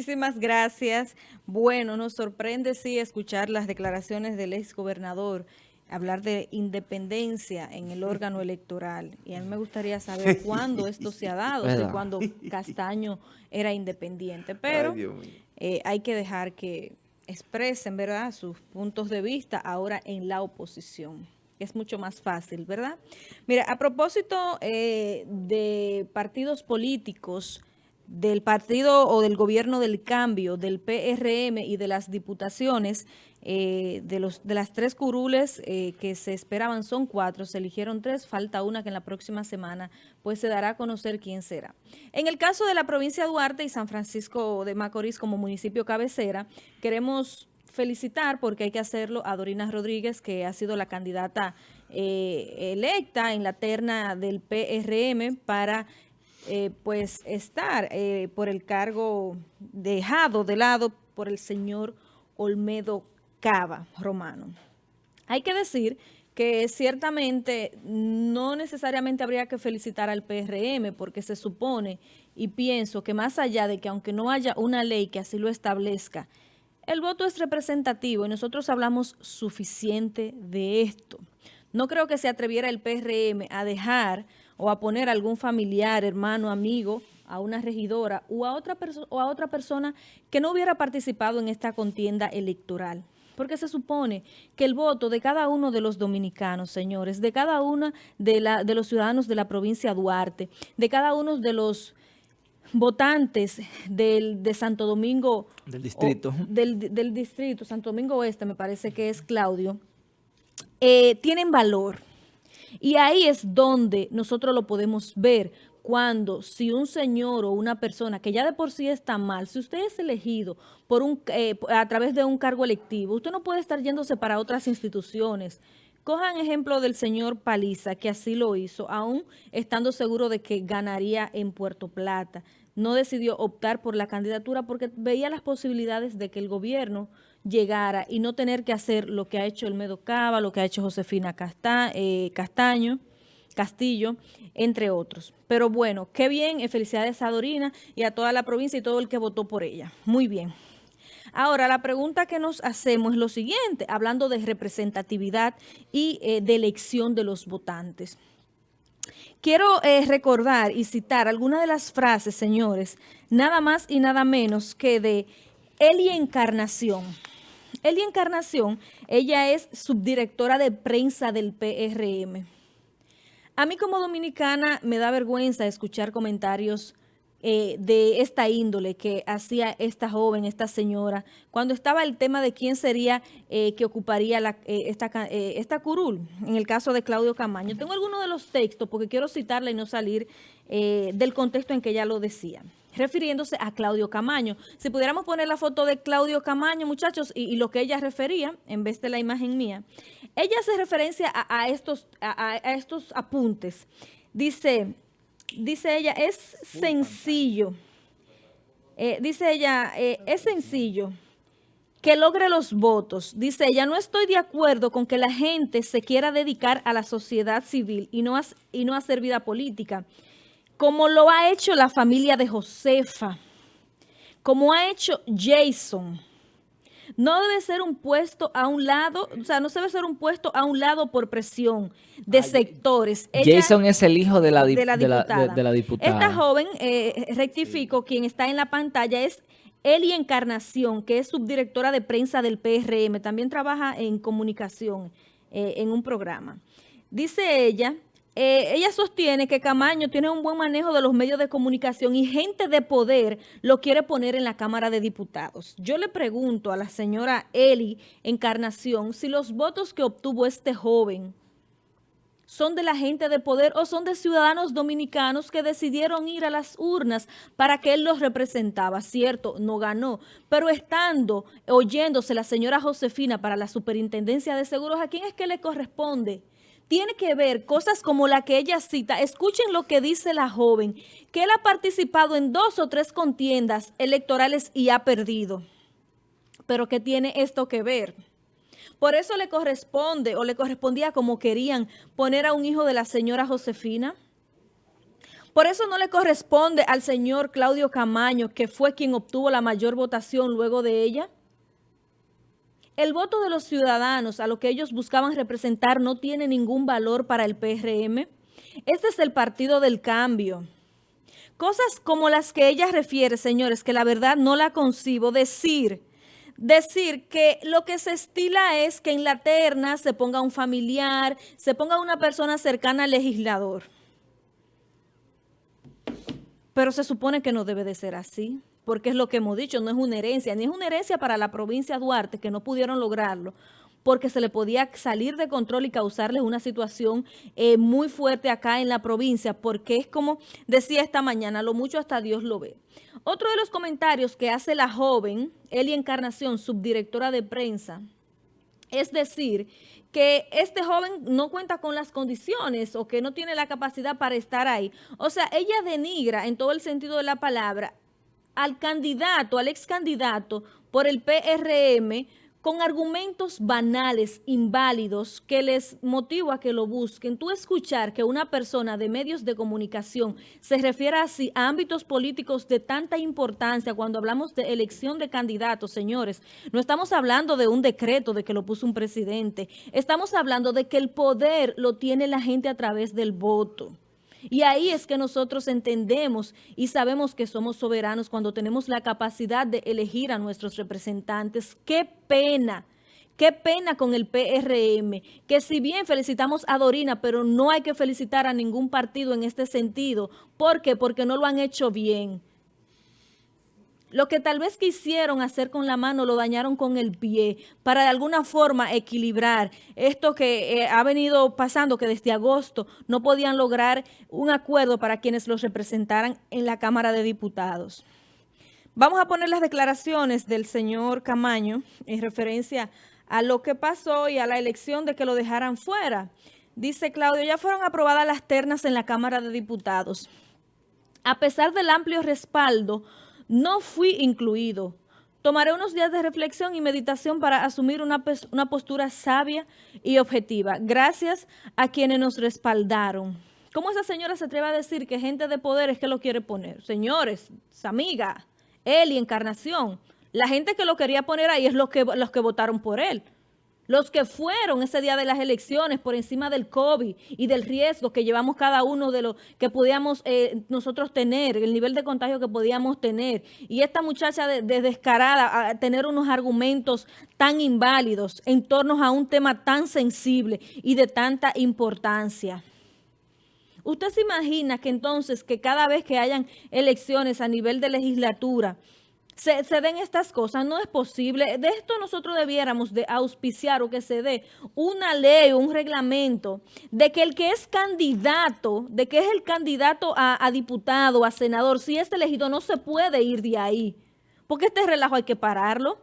Muchísimas gracias. Bueno, nos sorprende sí escuchar las declaraciones del ex gobernador hablar de independencia en el órgano electoral. Y a mí me gustaría saber cuándo esto se ha dado, si cuando Castaño era independiente. Pero eh, hay que dejar que expresen, ¿verdad?, sus puntos de vista ahora en la oposición es mucho más fácil, ¿verdad? Mira, a propósito eh, de partidos políticos, del partido o del gobierno del cambio, del PRM y de las diputaciones, eh, de, los, de las tres curules eh, que se esperaban son cuatro, se eligieron tres, falta una que en la próxima semana pues se dará a conocer quién será. En el caso de la provincia de Duarte y San Francisco de Macorís como municipio cabecera, queremos felicitar porque hay que hacerlo a Dorina Rodríguez, que ha sido la candidata eh, electa en la terna del PRM para eh, pues estar eh, por el cargo dejado de lado por el señor Olmedo Cava Romano. Hay que decir que ciertamente no necesariamente habría que felicitar al PRM porque se supone y pienso que más allá de que aunque no haya una ley que así lo establezca, el voto es representativo y nosotros hablamos suficiente de esto. No creo que se atreviera el PRM a dejar o a poner a algún familiar, hermano, amigo, a una regidora o a otra, o a otra persona que no hubiera participado en esta contienda electoral. Porque se supone que el voto de cada uno de los dominicanos, señores, de cada uno de, la, de los ciudadanos de la provincia de Duarte, de cada uno de los votantes del, de Santo Domingo. Del distrito. del, distrito, Santo Domingo Oeste, me parece que es Claudio, eh, tienen valor. Y ahí es donde nosotros lo podemos ver cuando si un señor o una persona que ya de por sí está mal, si usted es elegido por un, eh, a través de un cargo electivo, usted no puede estar yéndose para otras instituciones. Cojan ejemplo del señor Paliza, que así lo hizo, aún estando seguro de que ganaría en Puerto Plata no decidió optar por la candidatura porque veía las posibilidades de que el gobierno llegara y no tener que hacer lo que ha hecho el Medo Cava, lo que ha hecho Josefina eh, Castaño, Castillo, entre otros. Pero bueno, qué bien, eh, felicidades a Dorina y a toda la provincia y todo el que votó por ella. Muy bien. Ahora, la pregunta que nos hacemos es lo siguiente, hablando de representatividad y eh, de elección de los votantes. Quiero recordar y citar algunas de las frases, señores, nada más y nada menos que de Eli Encarnación. Eli Encarnación, ella es subdirectora de prensa del PRM. A mí como dominicana me da vergüenza escuchar comentarios eh, de esta índole que hacía esta joven, esta señora, cuando estaba el tema de quién sería eh, que ocuparía eh, esta, esta curul, en el caso de Claudio Camaño. Tengo algunos de los textos porque quiero citarla y no salir del contexto en que ella lo decía refiriéndose a Claudio Camaño. Si pudiéramos poner la foto de Claudio Camaño, muchachos, y, lo que ella refería, en vez de la imagen mía, ella hace referencia a, estos, a estos apuntes. Dice, dice ella, es sencillo. Eh, dice ella, eh, es sencillo que logre los votos. Dice ella, no estoy de acuerdo con que la gente se quiera dedicar a la sociedad civil y no, y no hacer vida política, como lo ha hecho la familia de Josefa, como ha hecho Jason, no debe ser un puesto a un lado, o sea, no debe ser un puesto a un lado por presión de sectores. Jason es el hijo de la, diputada. Esta joven, eh, rectifico, quien está en la pantalla es Eli Encarnación, que es subdirectora de prensa del PRM, también trabaja en comunicación eh, en un programa. Dice ella eh, ella sostiene que Camaño tiene un buen manejo de los medios de comunicación y gente de poder lo quiere poner en la Cámara de Diputados. Yo le pregunto a la señora Eli Encarnación si los votos que obtuvo este joven son de la gente de poder o son de ciudadanos dominicanos que decidieron ir a las urnas para que él los representaba. Cierto, no ganó, pero estando, oyéndose la señora Josefina para la superintendencia de seguros, ¿a quién es que le corresponde? Tiene que ver cosas como la que ella cita. Escuchen lo que dice la joven, que él ha participado en dos o tres contiendas electorales y ha perdido. Pero ¿qué tiene esto que ver? Por eso le corresponde o le correspondía como querían poner a un hijo de la señora Josefina. Por eso no le corresponde al señor Claudio Camaño, que fue quien obtuvo la mayor votación luego de ella. El voto de los ciudadanos a lo que ellos buscaban representar no tiene ningún valor para el PRM. Este es el partido del cambio. Cosas como las que ella refiere, señores, que la verdad no la concibo, decir, decir que lo que se estila es que en la terna se ponga un familiar, se ponga una persona cercana al legislador. Pero se supone que no debe de ser así, porque es lo que hemos dicho, no es una herencia, ni es una herencia para la provincia de Duarte, que no pudieron lograrlo, porque se le podía salir de control y causarles una situación eh, muy fuerte acá en la provincia, porque es como decía esta mañana, lo mucho hasta Dios lo ve. Otro de los comentarios que hace la joven, Eli Encarnación, subdirectora de prensa, es decir, que este joven no cuenta con las condiciones o que no tiene la capacidad para estar ahí. O sea, ella denigra en todo el sentido de la palabra al candidato, al ex candidato por el PRM con argumentos banales, inválidos, que les motiva a que lo busquen. Tú escuchar que una persona de medios de comunicación se refiere así a ámbitos políticos de tanta importancia cuando hablamos de elección de candidatos, señores. No estamos hablando de un decreto de que lo puso un presidente. Estamos hablando de que el poder lo tiene la gente a través del voto. Y ahí es que nosotros entendemos y sabemos que somos soberanos cuando tenemos la capacidad de elegir a nuestros representantes. ¡Qué pena! Qué pena con el PRM, que si bien felicitamos a Dorina, pero no hay que felicitar a ningún partido en este sentido. ¿Por qué? Porque no lo han hecho bien. Lo que tal vez quisieron hacer con la mano lo dañaron con el pie para de alguna forma equilibrar esto que eh, ha venido pasando, que desde agosto no podían lograr un acuerdo para quienes los representaran en la Cámara de Diputados. Vamos a poner las declaraciones del señor Camaño en referencia a lo que pasó y a la elección de que lo dejaran fuera. Dice Claudio, ya fueron aprobadas las ternas en la Cámara de Diputados. A pesar del amplio respaldo, no fui incluido. Tomaré unos días de reflexión y meditación para asumir una, postura sabia y objetiva. Gracias a quienes nos respaldaron. ¿Cómo esa señora se atreve a decir que gente de poder es que lo quiere poner? Señores, amiga, él y Encarnación, la gente que lo quería poner ahí es los que, los que votaron por él los que fueron ese día de las elecciones por encima del COVID y del riesgo que llevamos cada uno de los que podíamos eh, nosotros tener, el nivel de contagio que podíamos tener. Y esta muchacha de, descarada a tener unos argumentos tan inválidos en torno a un tema tan sensible y de tanta importancia. ¿Usted se imagina que entonces que cada vez que hayan elecciones a nivel de legislatura, se, den estas cosas. No es posible. De esto nosotros debiéramos de auspiciar o que se dé una ley o un reglamento de que el que es candidato, de que es el candidato a, a diputado, a senador, si es elegido, no se puede ir de ahí. Porque este relajo hay que pararlo.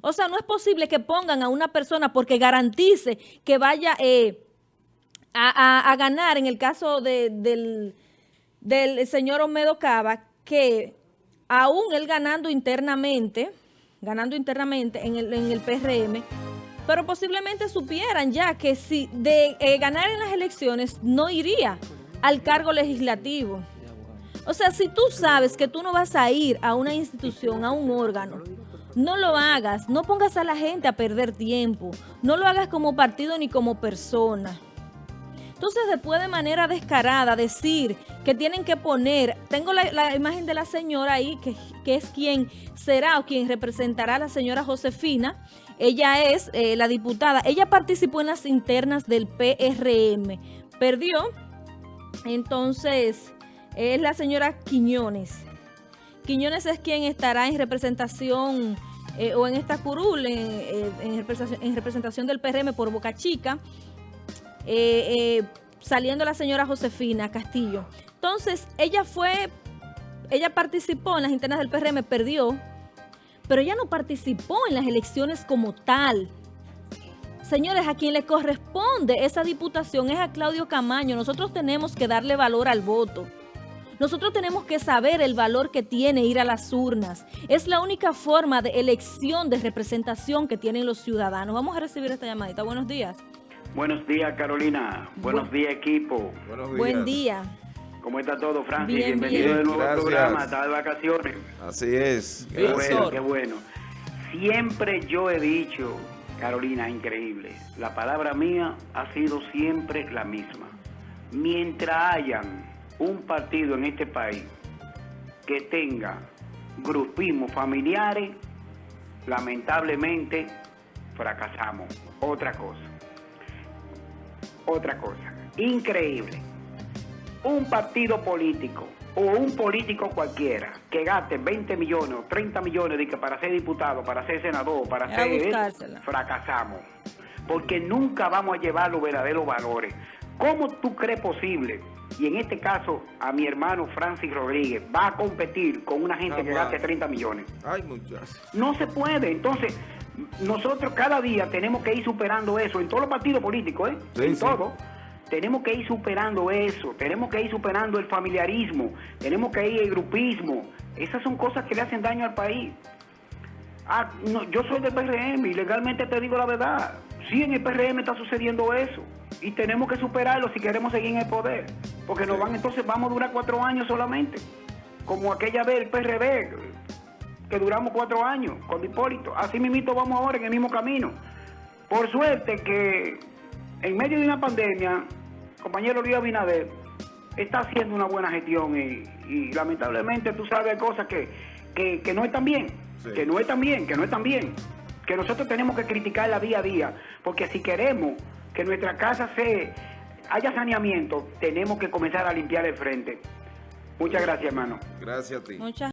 O sea, no es posible que pongan a una persona porque garantice que vaya eh, a, ganar, en el caso del, del señor Omedo Cava, que aún él ganando internamente, ganando internamente en el, en el PRM, pero posiblemente supieran ya que si de eh, ganar en las elecciones no iría al cargo legislativo. O sea, si tú sabes que tú no vas a ir a una institución, a un órgano, no lo hagas, no pongas a la gente a perder tiempo, no lo hagas como partido ni como persona. Entonces, después de manera descarada decir que tienen que poner, tengo la, imagen de la señora ahí, que, es quien será o quien representará a la señora Josefina. Ella es eh, la diputada. Ella participó en las internas del PRM. Perdió. Entonces, es la señora Quiñones. Quiñones es quien estará en representación eh, o en esta curul, en, en representación del PRM por Boca Chica. Eh, eh, saliendo la señora Josefina Castillo. Entonces, ella fue, ella participó en las internas del PRM, perdió, pero ella no participó en las elecciones como tal. Señores, a quien le corresponde esa diputación es a Claudio Camaño. Nosotros tenemos que darle valor al voto. Nosotros tenemos que saber el valor que tiene ir a las urnas. Es la única forma de elección, de representación que tienen los ciudadanos. Vamos a recibir esta llamadita. Buenos días. Buenos días, Carolina. Buenos días, equipo. Buen día. ¿Cómo está todo, Francis? Bien, Bienvenido bien. de nuevo al programa, está de vacaciones. Así es. Qué bueno, qué bueno. Siempre yo he dicho, Carolina, increíble, la palabra mía ha sido siempre la misma. Mientras hayan un partido en este país que tenga grupismos familiares, lamentablemente fracasamos. Otra cosa. Otra cosa. Increíble. Un partido político o un político cualquiera que gaste 20 millones o 30 millones de que para ser diputado, para ser senador, para a ser... fracasamos. Porque nunca vamos a llevar los verdaderos valores. ¿Cómo tú crees posible? Y en este caso, a mi hermano Francis Rodríguez va a competir con una gente que gaste 30 millones. Ay, muchachos. No se puede. Entonces, nosotros cada día tenemos que ir superando eso en todos los partidos políticos, ¿eh? Sí, en sí. todo. Tenemos que ir superando eso, tenemos que ir superando el familiarismo, tenemos que ir el grupismo. Esas son cosas que le hacen daño al país. Ah, no, yo soy del PRM y legalmente te digo la verdad. Sí, en el PRM está sucediendo eso. Y tenemos que superarlo si queremos seguir en el poder. Porque nos van, entonces vamos a durar cuatro años solamente. Como aquella vez el PRD, que duramos cuatro años con Hipólito. Así mismito vamos ahora en el mismo camino. Por suerte que en medio de una pandemia, compañero Luis Abinader está haciendo una buena gestión y, y lamentablemente tú sabes cosas que, que, que no están bien, Sí. que no están bien, que no están bien, que nosotros tenemos que criticarla día a día, porque si queremos que nuestra casa se haya saneamiento, tenemos que comenzar a limpiar el frente. Muchas gracias, hermano. Gracias a ti. Muchas